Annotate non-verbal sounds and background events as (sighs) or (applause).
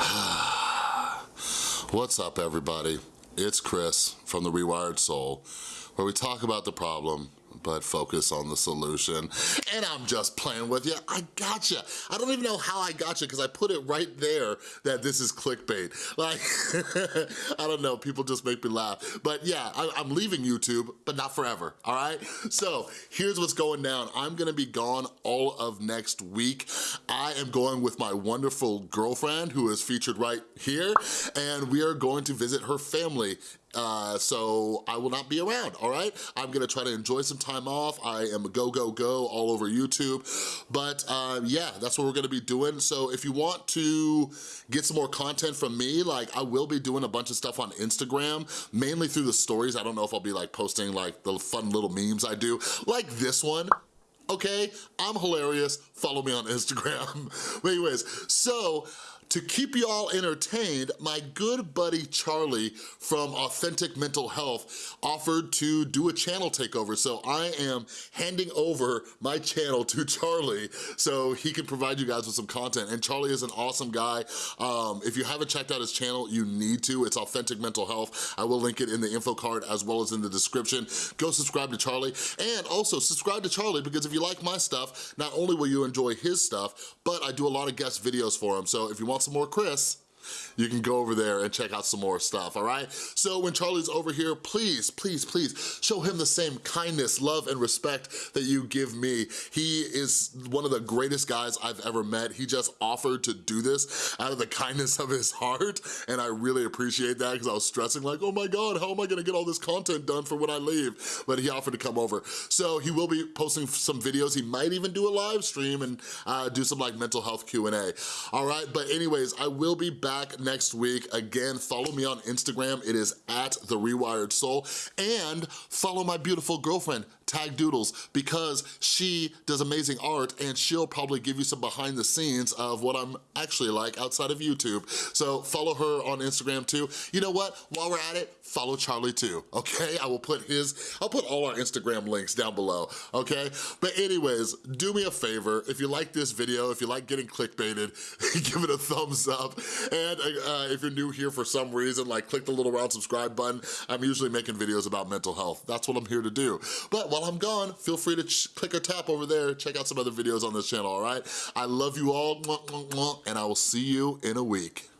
(sighs) What's up everybody? It's Chris from The Rewired Soul, where we talk about the problem, but focus on the solution. And I'm just playing with you. I gotcha. I don't even know how I gotcha because I put it right there that this is clickbait. Like, (laughs) I don't know, people just make me laugh. But yeah, I, am leaving YouTube, but not forever, all right? So here's what's going down. I'm gonna be gone all of next week. I am going with my wonderful girlfriend who is featured right here, and we are going to visit her family uh, so I will not be around, all right? I'm gonna try to enjoy some time off. I am a go, go, go all over YouTube. But uh, yeah, that's what we're gonna be doing. So if you want to get some more content from me, like I will be doing a bunch of stuff on Instagram, mainly through the stories. I don't know if I'll be like posting like the fun little memes I do, like this one okay? I'm hilarious, follow me on (laughs) Instagram. anyways, so to keep you all entertained, my good buddy Charlie from Authentic Mental Health offered to do a channel takeover. So I am handing over my channel to Charlie so he can provide you guys with some content. And Charlie is an awesome guy. Um, if you haven't checked out his channel, you need to. It's Authentic Mental Health. I will link it in the info card as well as in the description. Go subscribe to Charlie. And also subscribe to Charlie because if you like my stuff, not only will you enjoy his stuff, but I do a lot of guest videos for him. So if you want want some more Chris, you can go over there and check out some more stuff, all right? So when Charlie's over here, please, please, please show him the same kindness, love, and respect that you give me. He is one of the greatest guys I've ever met. He just offered to do this out of the kindness of his heart, and I really appreciate that because I was stressing like, oh my God, how am I gonna get all this content done for when I leave? But he offered to come over. So he will be posting some videos. He might even do a live stream and uh, do some like mental health Q&A. All right, but anyways, I will be back next week. Again, follow me on Instagram. It is at The Rewired Soul. And follow my beautiful girlfriend, Tag Doodles because she does amazing art and she'll probably give you some behind the scenes of what I'm actually like outside of YouTube. So follow her on Instagram too. You know what? While we're at it, follow Charlie too, okay? I will put his, I'll put all our Instagram links down below, okay? But anyways, do me a favor. If you like this video, if you like getting clickbaited, (laughs) give it a thumbs up. And uh, if you're new here for some reason, like click the little round subscribe button. I'm usually making videos about mental health. That's what I'm here to do. But while I'm gone, feel free to click or tap over there, check out some other videos on this channel, all right? I love you all, and I will see you in a week.